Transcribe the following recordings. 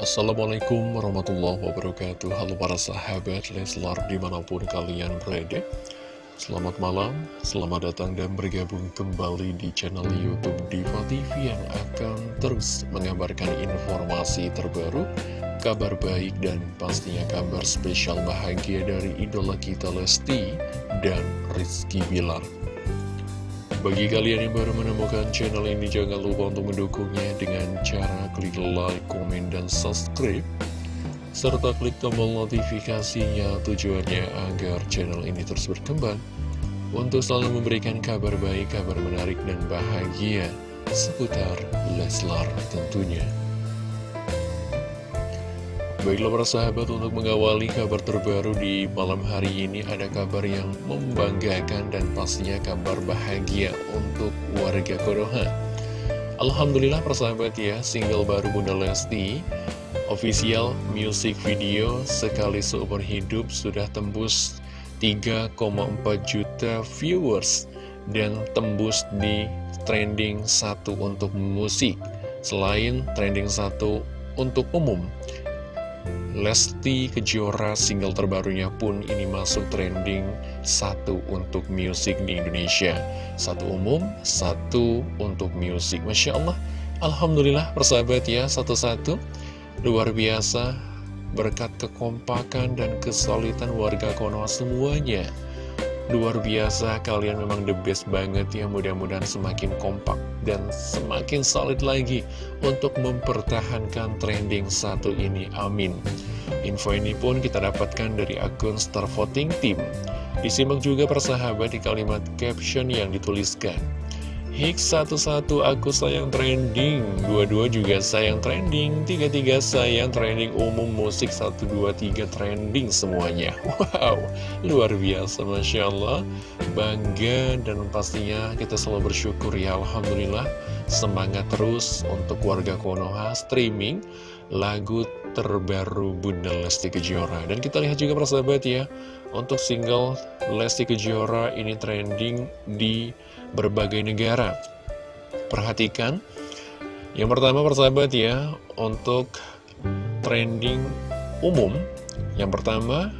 Assalamualaikum warahmatullahi wabarakatuh. Halo para sahabat Leslar di mana pun kalian berada. Selamat malam, selamat datang dan bergabung kembali di channel Youtube Diva TV Yang akan terus mengabarkan informasi terbaru Kabar baik dan pastinya kabar spesial bahagia dari idola kita Lesti dan Rizky Bilar bagi kalian yang baru menemukan channel ini, jangan lupa untuk mendukungnya dengan cara klik like, komen, dan subscribe. Serta klik tombol notifikasinya tujuannya agar channel ini terus berkembang. Untuk selalu memberikan kabar baik, kabar menarik, dan bahagia seputar Leslar tentunya. Baiklah para sahabat untuk mengawali kabar terbaru di malam hari ini ada kabar yang membanggakan dan pastinya kabar bahagia untuk warga Konoha. Alhamdulillah para sahabat ya, single baru Bunda Lesti, official music video sekali seumur hidup sudah tembus 3,4 juta viewers dan tembus di trending satu untuk musik. Selain trending satu untuk umum, Lesti Kejora single terbarunya pun ini masuk trending. Satu untuk musik di Indonesia. Satu umum, satu untuk musik Masya Allah, Alhamdulillah persahabat ya satu-satu. Luar biasa berkat kekompakan dan kesulitan warga Konoha semuanya Luar biasa, kalian memang the best banget ya. Mudah-mudahan semakin kompak dan semakin solid lagi Untuk mempertahankan trending satu ini, amin. Info ini pun kita dapatkan dari akun Star Voting Team. Disimak juga persahabat di kalimat caption yang dituliskan Hix satu-satu aku sayang trending. Dua-dua juga sayang trending. Tiga-tiga sayang trending. Umum musik Satu, dua, tiga trending semuanya. Wow, luar biasa Masya Allah. Bangga dan pastinya kita selalu bersyukur ya Alhamdulillah. Semangat terus untuk warga Konoha streaming Lagu terbaru Bunda Lesti Kejora. Dan kita lihat juga persahabat ya Untuk single Lesti Kejora ini trending di berbagai negara. Perhatikan. Yang pertama persahabat ya Untuk trending umum. Yang pertama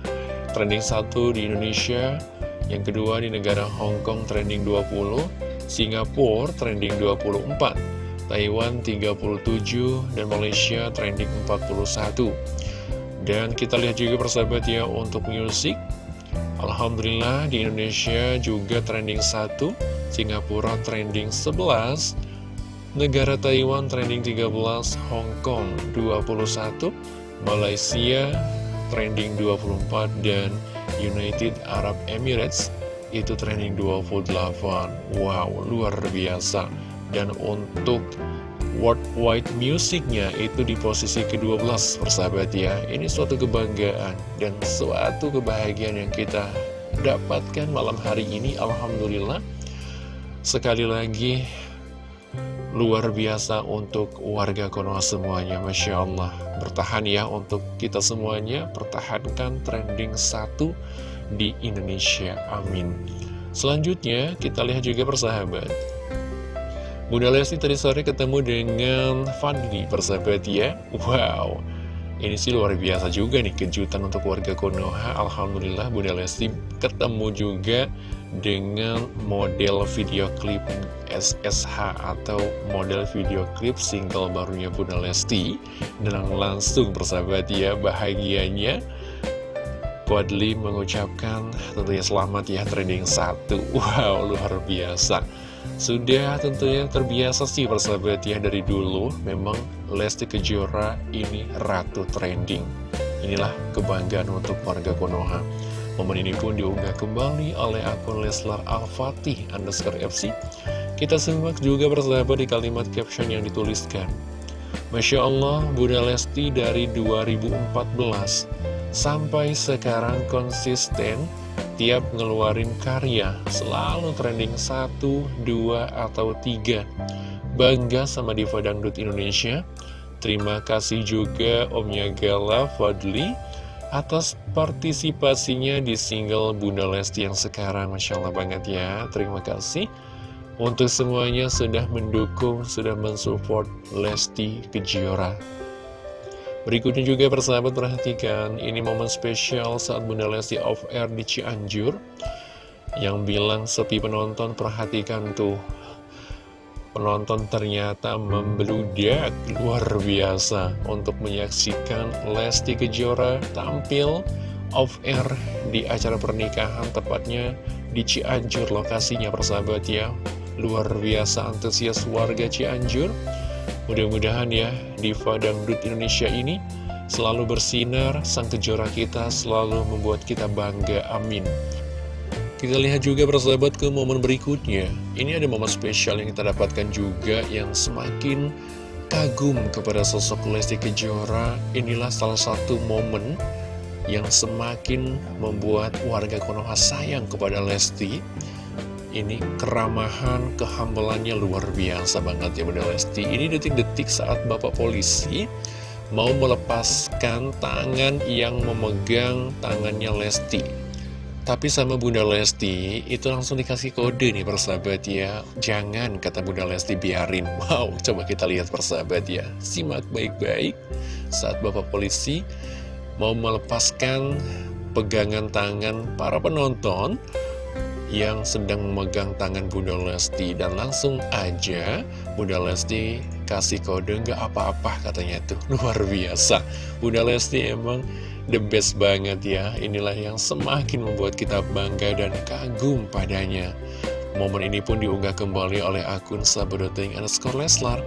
Trending satu di Indonesia Yang kedua di negara Hong Kong trending 20 Singapura trending 24 Taiwan 37 dan Malaysia trending 41 dan kita lihat juga persahabat ya untuk musik Alhamdulillah di Indonesia juga trending 1 Singapura trending 11 Negara Taiwan trending 13 Hong Kong 21 Malaysia trending 24 dan United Arab Emirates itu trending 28 Wow luar biasa. Dan untuk worldwide musiknya itu di posisi ke-12 persahabat ya. Ini suatu kebanggaan dan suatu kebahagiaan yang kita dapatkan malam hari ini. Alhamdulillah Sekali lagi luar biasa untuk warga Konoha semuanya Masya Allah. Bertahan ya untuk kita semuanya Pertahankan trending satu di Indonesia Amin. Selanjutnya kita lihat juga persahabat Bunda Lesti tadi sore ketemu dengan Fadli persahabat ya. Wow. Ini sih luar biasa juga nih kejutan untuk warga Konoha. Alhamdulillah Bunda Lesti ketemu juga dengan model video klip SSH atau model video klip single barunya Bunda Lesti. Dan langsung persahabat ya bahagianya. Fadli mengucapkan tentunya selamat ya trending satu. Wow luar biasa sudah tentunya terbiasa sih persahabat ya dari dulu Memang Lesti Kejora ini ratu trending. Inilah kebanggaan untuk warga Konoha. Momen ini pun diunggah kembali oleh akun Leslar Al-Fatih underscore FC Kita simak juga persahabat di kalimat caption yang dituliskan. Masya Allah Bunda Lesti dari 2014 Sampai sekarang konsisten tiap ngeluarin karya selalu trending 1, 2, atau 3 Bangga sama Diva Dangdut Indonesia. Terima kasih juga Omnya Gala Fadli atas partisipasinya di single Bunda Lesti yang sekarang. Masya Allah banget ya. Terima kasih. Untuk semuanya sudah mendukung, sudah mensupport Lesti Kejora Berikutnya juga persahabat perhatikan, ini momen spesial saat Bunda Lesti off air di Cianjur. Yang bilang sepi penonton, perhatikan tuh. Penonton ternyata membeludak luar biasa untuk menyaksikan Lesti Kejora tampil off air di acara pernikahan tepatnya di Cianjur lokasinya persahabat ya. Luar biasa antusias warga Cianjur Mudah-mudahan ya Diva Dangdut Indonesia ini selalu bersinar, sang kejora kita selalu membuat kita bangga, amin. Kita lihat juga persahabat ke momen berikutnya. Ini ada momen spesial yang kita dapatkan juga yang semakin kagum kepada sosok Lesti Kejora. Inilah salah satu momen yang semakin membuat warga Konoha sayang kepada Lesti ini keramahan, kehambalannya luar biasa banget ya Bunda Lesti. Ini detik-detik saat Bapak Polisi mau melepaskan tangan yang memegang tangannya Lesti. Tapi sama Bunda Lesti, itu langsung dikasih kode nih persahabat ya. Jangan, kata Bunda Lesti, biarin. Wow, coba kita lihat persahabat ya. Simak baik-baik saat Bapak Polisi mau melepaskan pegangan tangan para penonton yang sedang memegang tangan Bunda Lesti dan langsung aja Bunda Lesti kasih kode nggak apa-apa katanya tuh luar biasa. Bunda Lesti emang the best banget ya. Inilah yang semakin membuat kita bangga dan kagum padanya. Momen ini pun diunggah kembali oleh akun sahabat.ting underscore Leslar.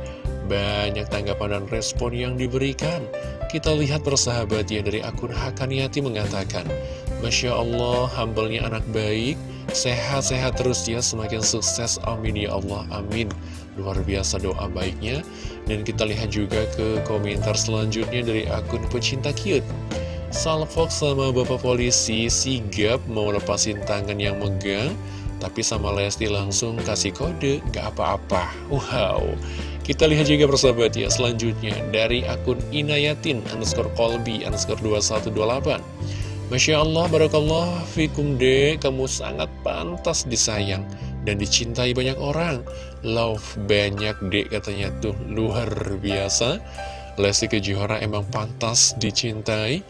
Banyak tanggapan dan respon yang diberikan. Kita lihat persahabat ya dari akun Hakaniati mengatakan Masya Allah, humble-nya anak baik, Sehat-sehat terus ya, semakin sukses, amin ya Allah, amin. Luar biasa doa baiknya. Dan kita lihat juga ke komentar selanjutnya dari akun pecinta cute. Salfok sama bapak polisi sigap mau lepasin tangan yang megang, tapi sama Lesti langsung kasih kode, gak apa-apa. Wow. Kita lihat juga persahabat ya selanjutnya dari akun Inayatin underscore Kolbi underscore 2128. Masya Allah, Barakallah, Fikum De, kamu sangat pantas disayang dan dicintai banyak orang. Love banyak Dek katanya tuh, luar biasa. Lesti Kejora emang pantas dicintai,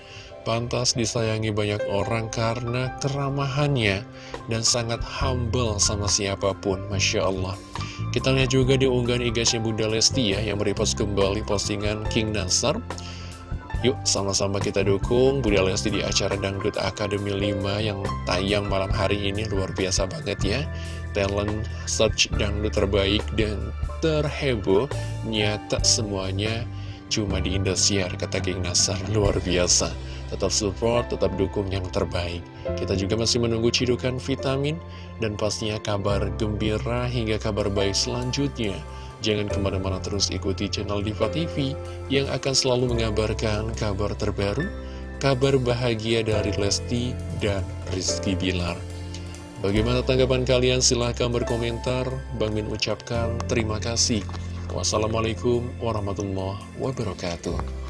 pantas disayangi banyak orang karena keramahannya dan sangat humble sama siapa pun, Masya Allah. Kita lihat juga di unggahan igasnya Bunda Lesti ya, yang merepost kembali postingan King Nasar. Yuk sama-sama kita dukung Budi Lesti di acara Dangdut Academy 5 yang tayang malam hari ini. Luar biasa banget ya. Talent search dangdut terbaik dan terheboh Nyata semuanya cuma di Indosiar kata Geng Nasar. Luar biasa. Tetap support, tetap dukung yang terbaik. Kita juga masih menunggu cidukan vitamin Dan pastinya kabar gembira hingga kabar baik selanjutnya Jangan ke mana-mana terus ikuti channel Diva TV yang akan selalu mengabarkan kabar terbaru, kabar bahagia dari Lesti dan Rizky Bilar. Bagaimana tanggapan kalian? Silahkan berkomentar. Bang Min ucapkan terima kasih. Wassalamualaikum warahmatullahi wabarakatuh.